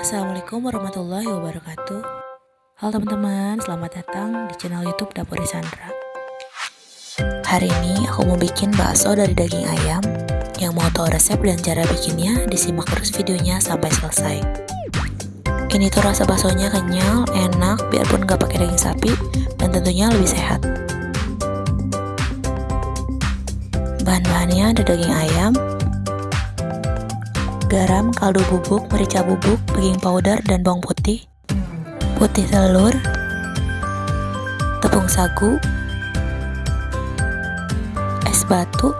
Assalamualaikum warahmatullahi wabarakatuh. Halo teman-teman, selamat datang di channel youtube Dapur Sandra Hari ini aku mau bikin bakso dari daging ayam Yang mau tahu resep dan cara bikinnya, disimak terus videonya sampai selesai. Ini tuh rasa baksonya kenyal, enak, biarpun gak pakai daging sapi Dan tentunya lebih sehat. Bahan-bahannya ada daging ayam, garam, kaldu bubuk, merica bubuk, baking powder, dan bawang putih, putih telur, tepung sagu, es batu.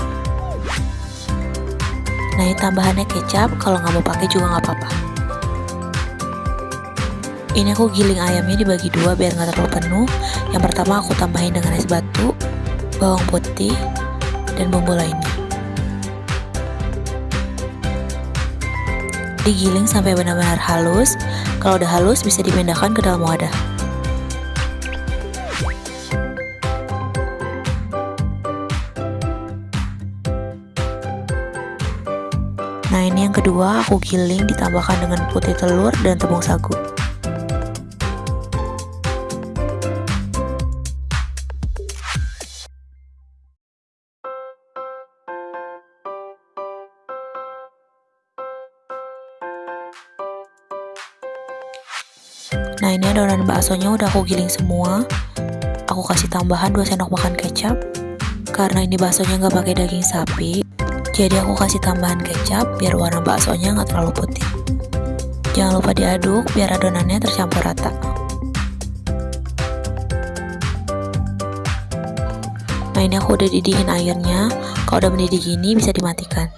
Nah ini tambahannya kecap, kalau nggak mau pakai juga nggak apa-apa. Ini aku giling ayamnya dibagi dua biar nggak terlalu penuh. Yang pertama aku tambahin dengan es batu, bawang putih, dan bumbu lainnya. Digiling sampai benar-benar halus. Kalau udah halus bisa dipindahkan ke dalam wadah. Nah ini yang kedua aku giling ditambahkan dengan putih telur dan tepung sagu. Nah ini adonan baksonya udah aku giling semua. Aku kasih tambahan 2 sendok makan kecap. Karena ini baksonya nggak pakai daging sapi Jadi aku kasih tambahan kecap biar warna baksonya nggak terlalu putih. Jangan lupa diaduk biar adonannya tercampur rata. Nah ini aku udah didihin airnya. Kalau udah mendidih gini bisa dimatikan.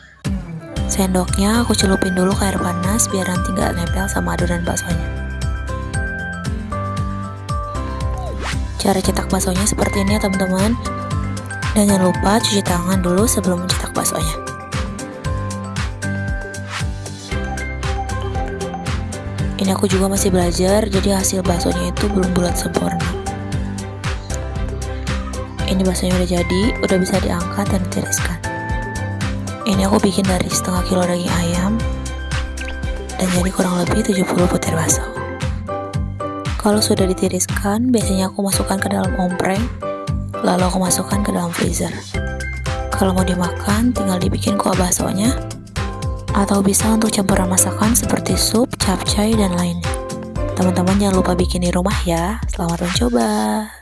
Sendoknya aku celupin dulu ke air panas biar nanti nggak nempel sama adonan baksonya Cara cetak baksonya seperti ini ya teman-teman. Dan jangan lupa cuci tangan dulu sebelum mencetak baksonya. Ini aku juga masih belajar, jadi hasil baksonya itu belum bulat sempurna. Ini baksonya udah jadi, udah bisa diangkat dan ditiriskan. Ini aku bikin dari setengah kilo daging ayam, dan jadi kurang lebih 70 butir bakso. Kalau sudah ditiriskan, biasanya aku masukkan ke dalam ompreng, lalu aku masukkan ke dalam freezer. Kalau mau dimakan, tinggal dibikin kuah baksonya, atau bisa untuk campuran masakan seperti sup, capcay, dan lainnya. Teman-teman jangan lupa bikin di rumah ya. Selamat mencoba.